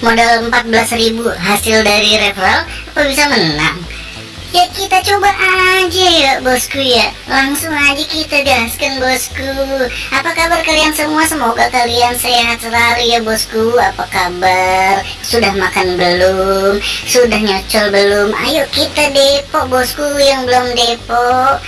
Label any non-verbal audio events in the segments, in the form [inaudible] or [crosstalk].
modal 14.000 hasil dari referral apa bisa menang? Ya kita coba aja ya bosku ya. Langsung aja kita gaskan bosku. Apa kabar kalian semua? Semoga kalian sehat selalu ya bosku. Apa kabar? Sudah makan belum? Sudah nyocol belum? Ayo kita depo bosku yang belum depo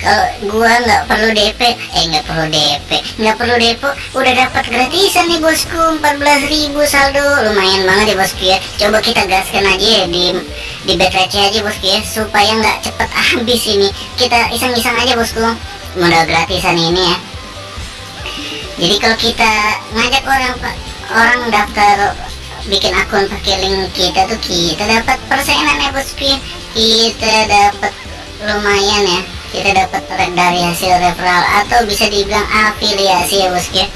kalau gua nggak perlu DP eh nggak perlu DP nggak perlu depo udah dapat gratisan nih bosku. 14.000 saldo. Lumayan banget ya bosku ya. Coba kita gaskan aja ya di di BTC aja bosku ya. Supaya nggak cepet habis ini. Kita iseng-iseng aja bosku. Modal gratisan ini ya. Jadi kalau kita ngajak orang orang daftar bikin akun pakai link kita tuh kita dapat persenan ya bosku ya. Kita dapat lumayan ya kita dapat dari hasil referral atau bisa dibilang afiliasi ya bosku ya.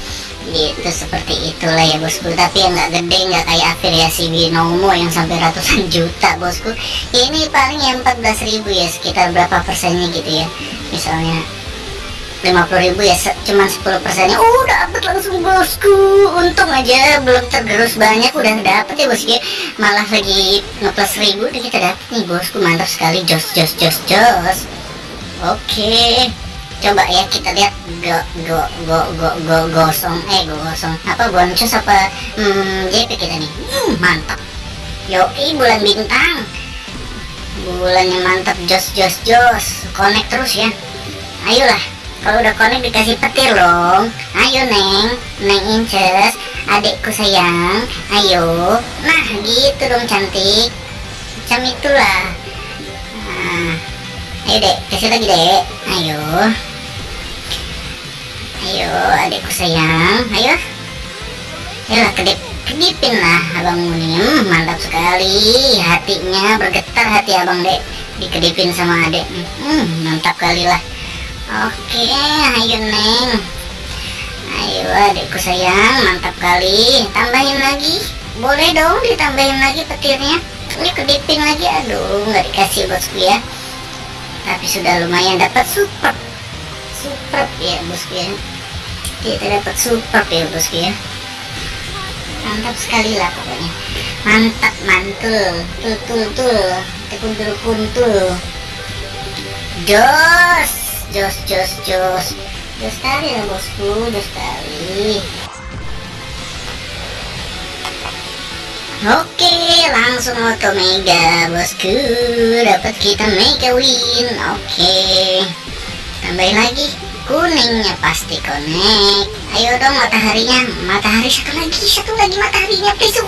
Gitu seperti itulah ya bosku. Tapi yang nggak gede nggak kayak afiliasi binomo yang sampai ratusan [laughs] juta bosku. Ini paling yang 14.000 ya sekitar berapa persennya gitu ya. Misalnya 50.000 ya cuman 10 persennya. Oh dapet langsung bosku. Untung aja belum tergerus banyak udah dapet ya bosku ya. Malah lagi ngeplus ribu udah kita dapet nih bosku. Mantap sekali jos jos jos jos Oke, coba ya kita lihat. Go go go go go gosong. Eh go gosong. Apa boncos apa hmm, JP kita nih hmm, mantap. Yoi bulan bintang. Bulannya mantap jos jos jos. Connect terus ya. Ayolah kalau udah connect dikasih petir dong ayo neng. Neng inces adikku sayang. Ayo. Nah gitu dong cantik. Macam itulah. Nah ayo dek. Kasih lagi dek. Ayo. Ayo adikku sayang. Ayo. Ayolah kedip. Kedipin lah abang Munim hmm, mantap sekali. Hatinya bergetar hati abang dek. Dikedipin sama adek hmm, mantap kali lah. Oke ayo neng. Ayo adikku sayang. Mantap kali. Tambahin lagi. Boleh dong ditambahin lagi petirnya. Ini kedipin lagi. Aduh nggak dikasih bosku ya tapi sudah lumayan dapat super super ya bosku ya. Kita dapat super ya bosku ya. Mantap sekali lah pokoknya. Mantap mantul tuh tuh tuh kuntul kuntul jos jos jos jos. Jos kali ya bosku jos kali Oke, langsung auto mega bosku. Dapat kita mega win. Oke. Tambahin lagi kuningnya pasti connect. Ayo dong mataharinya. Matahari satu lagi, satu lagi mataharinya please.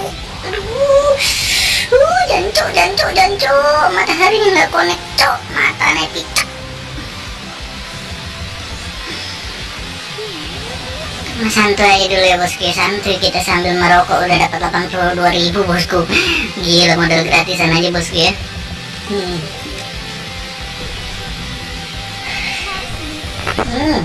Aduh. Uh, jancok, jancok, jancok. Mataharinya nggak connect, cok. Mata nepi. Santai aja dulu ya bosku ya. Santuy kita sambil merokok. Udah dapat 82 ribu bosku. Gila modal gratisan aja bosku ya. Hmm. Hmm.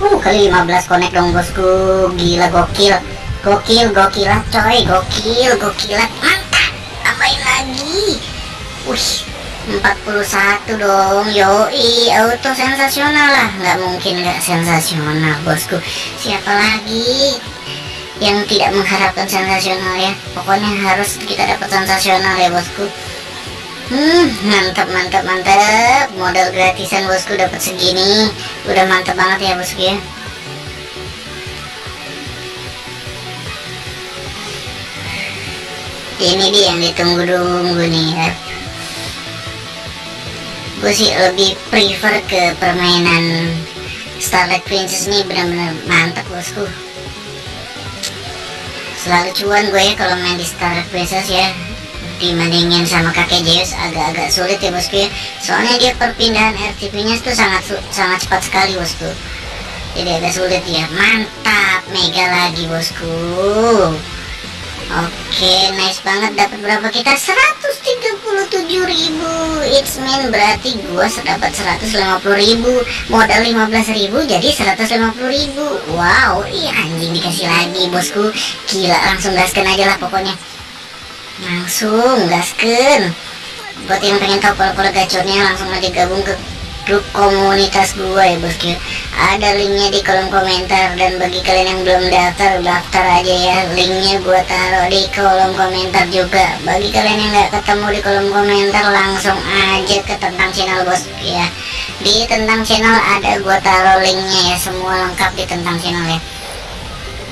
Uh, kali 15 connect dong bosku. Gila gokil. Gokil gokilat coy. Gokil gokilat mantap. Tambahin lagi. Wih 41 dong yoi. Auto sensasional lah. Nggak mungkin nggak sensasional bosku. Siapa lagi yang tidak mengharapkan sensasional ya? Pokoknya harus kita dapat sensasional ya bosku. Hmm mantap mantap mantap. Modal gratisan bosku dapat segini. Udah mantap banget ya bosku ya. Ini dia yang ditunggu-tunggu nih ya gue sih lebih prefer ke permainan Starlight Princess ini benar-benar mantap bosku. Selalu cuan gue ya kalau main di Starlight Princess ya. Dibandingin sama kakek Zeus agak-agak sulit ya bosku ya. Soalnya dia perpindahan RTP nya itu sangat sangat cepat sekali bosku. Jadi agak sulit ya. Mantap mega lagi bosku oke nice banget. Dapat berapa? Kita 137.000 it's mean berarti gua dapat 150.000 modal 15.000 jadi 150.000 wow iya anjing dikasih lagi bosku. Gila langsung gaskan aja lah pokoknya. Langsung gaskan. Buat yang pengen tahu pola-pola gacornya langsung aja gabung ke grup komunitas gue ya bosku ada linknya di kolom komentar dan bagi kalian yang belum daftar daftar aja ya. Linknya gue taruh di kolom komentar juga. Bagi kalian yang nggak ketemu di kolom komentar langsung aja ke tentang channel bosku ya. Di tentang channel ada gue taruh linknya ya. Semua lengkap di tentang channel ya.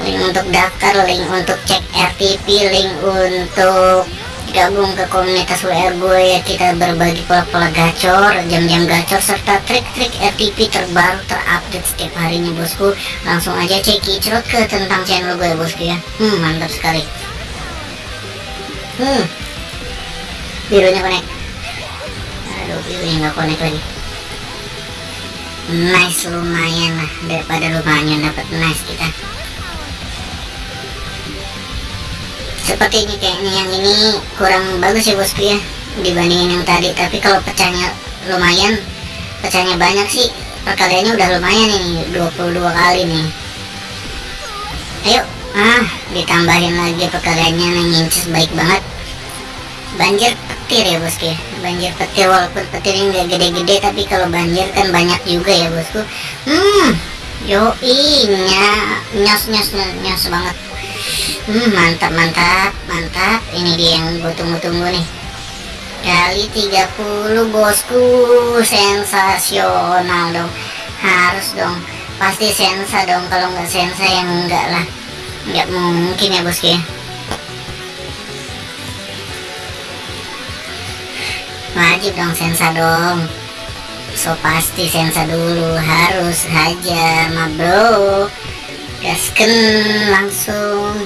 Link untuk daftar link untuk cek RTP link untuk gabung ke komunitas WR gue ya kita berbagi pola-pola gacor jam-jam gacor serta trik-trik RTP terbaru terupdate setiap harinya bosku. Langsung aja cek kicrot ke tentang channel gue bosku ya. Hmm mantap sekali. Hmm. Birunya connect. Aduh birunya nggak connect lagi. Nice lumayan lah. Daripada lumayan dapat nice kita seperti ini kayaknya yang ini kurang bagus ya bosku ya dibandingin yang tadi. Tapi kalau pecahnya lumayan pecahnya banyak sih perkaliannya udah lumayan ini 22 kali nih. Ayo ah ditambahin lagi perkaliannya ngincis baik banget. Banjir petir ya bosku ya. Banjir petir walaupun petirnya nggak gede-gede tapi kalau banjir kan banyak juga ya bosku. Hmm yo nya nyos nyos nyos banget hmm, mantap mantap mantap. Ini dia yang gue tunggu-tunggu nih. Kali 30 bosku. Sensasional dong. Harus dong. Pasti sensa dong kalau nggak sensa yang enggak lah. Nggak mungkin ya bosku ya. Wajib dong sensa dong. So pasti sensa dulu. Harus aja ma bro gasken langsung.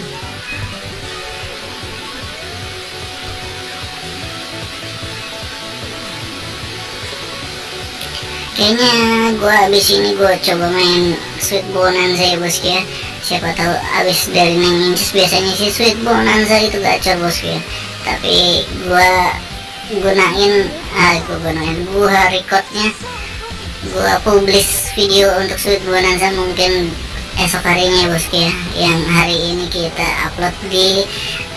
Kayaknya gue abis ini gue coba main sweet bonanza ya bosku ya. Siapa tahu abis dari neng biasanya sih sweet bonanza itu gacor bosku ya. Tapi gue gunain ah gue gunain gue recordnya gue publish video untuk sweet bonanza mungkin esok harinya ya bosku ya. Yang hari ini kita upload di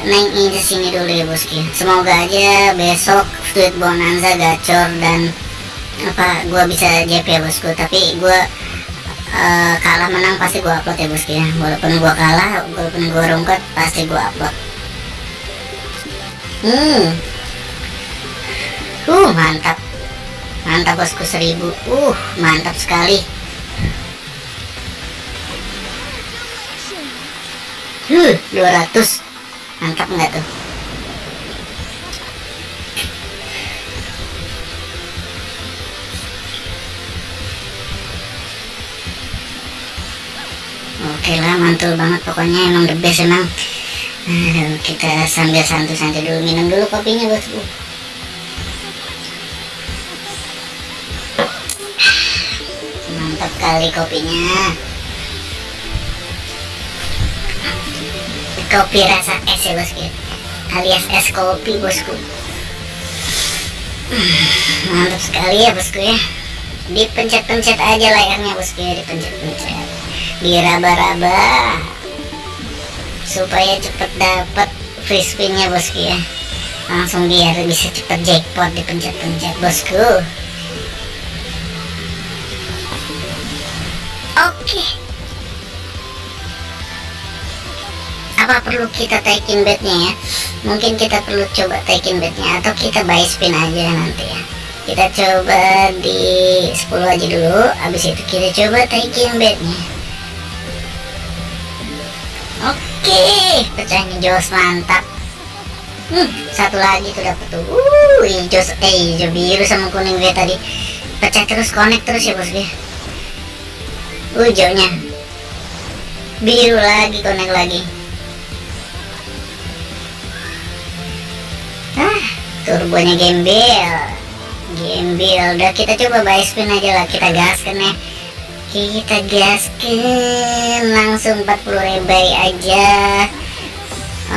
Neng Inches ini dulu ya bosku semoga aja besok Sweet Bonanza gacor dan apa gua bisa JP ya bosku tapi gua uh, kalah menang pasti gua upload ya bosku ya. Walaupun gua kalah walaupun gua rungkut pasti gua upload. Hmm. Uh mantap. Mantap bosku seribu. Uh mantap sekali Huh, 200 Mantap nggak tuh? Oke lah, mantul banget pokoknya emang the best emang. Aduh, kita sambil santai-santai dulu minum dulu kopinya bosku. Mantap kali kopinya. Kopi rasa es ya bosku. Alias es kopi bosku. Mantap sekali ya bosku ya. Dipencet-pencet aja layarnya bosku ya dipencet-pencet. Diraba-raba. Supaya cepet dapat free spinnya bosku ya. Langsung biar bisa cepet jackpot dipencet-pencet bosku. Oke. okay. Apa perlu kita taikin bednya ya? Mungkin kita perlu coba taikin bednya atau kita buy spin aja nanti ya. Kita coba di 10 aja dulu habis itu kita coba taikin bednya oke pecahnya jos mantap. Hmm, satu lagi tuh dapet tuh. Uh jos eh hijau biru sama kuning gue tadi. Pecah terus connect terus ya bos gue hijaunya biru lagi connect lagi turbonya gembel. Gembel. Udah kita coba buy spin aja lah. Kita gaskan ya. Kita gaskan. Langsung 40 ribai aja.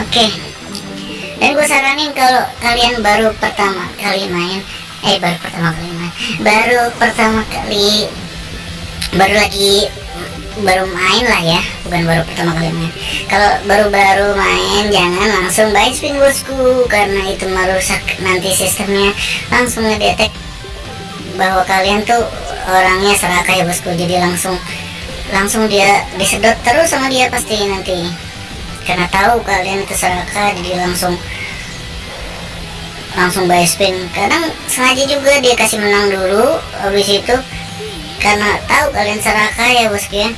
Oke. Okay. dan gue saranin kalau kalian baru pertama kali main eh baru pertama kali main baru pertama kali baru lagi baru main lah ya bukan baru pertama kali main. Kalau baru-baru main jangan langsung buy spin bosku karena itu merusak nanti sistemnya. Langsung ngedetek bahwa kalian tuh orangnya serakah ya bosku jadi langsung langsung dia disedot terus sama dia pasti nanti. Karena tahu kalian itu serakah jadi langsung langsung buy spin. Kadang sengaja juga dia kasih menang dulu habis itu karena tahu kalian serakah ya bosku ya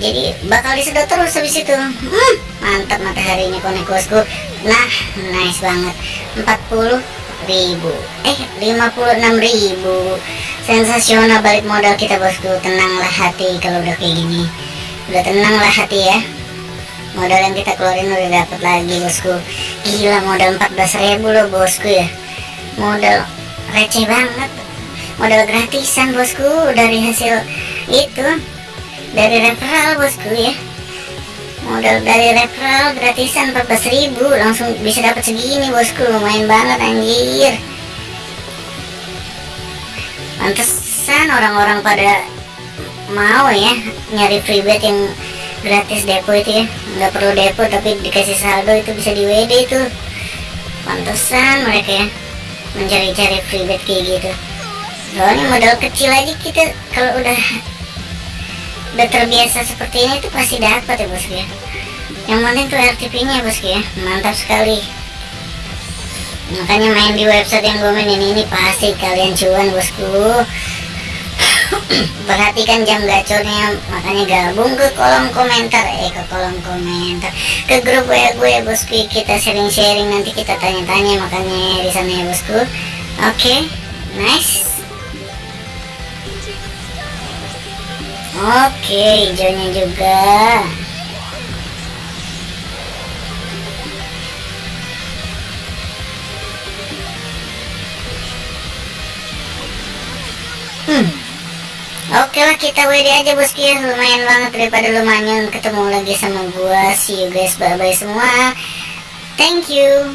jadi bakal disedot terus habis itu. Hmm, mantap mataharinya konek bosku. Nah nice banget. 40 ribu. Eh 56 ribu. Sensasional balik modal kita bosku. Tenanglah hati kalau udah kayak gini. Udah tenanglah hati ya. Modal yang kita keluarin udah dapat lagi bosku. Gila modal 14 ribu loh bosku ya. Modal receh banget modal gratisan bosku dari hasil itu dari referral bosku ya. Modal dari referral gratisan 14.000 langsung bisa dapat segini bosku. Lumayan banget anjir. Pantesan orang-orang pada mau ya nyari free bet yang gratis depo itu ya. Nggak perlu depo tapi dikasih saldo itu bisa di WD itu pantesan mereka ya mencari-cari free bet kayak gitu soalnya modal kecil aja kita kalau udah udah terbiasa seperti ini tuh pasti dapat ya bosku ya. Yang penting tuh RTP nya bosku ya. Mantap sekali. Makanya main di website yang gue mainin ini pasti kalian cuan bosku. [coughs] Perhatikan jam gacornya makanya gabung ke kolom komentar. Eh ke kolom komentar. Ke grup WA gue ya bosku. Kita sharing-sharing nanti kita tanya-tanya makanya di sana ya bosku. Oke okay, nice Oke, hijaunya juga. Hmm. Oke lah kita WD aja bosku ya Lumayan banget daripada lumayan ketemu lagi sama gua See you guys bye bye semua Thank you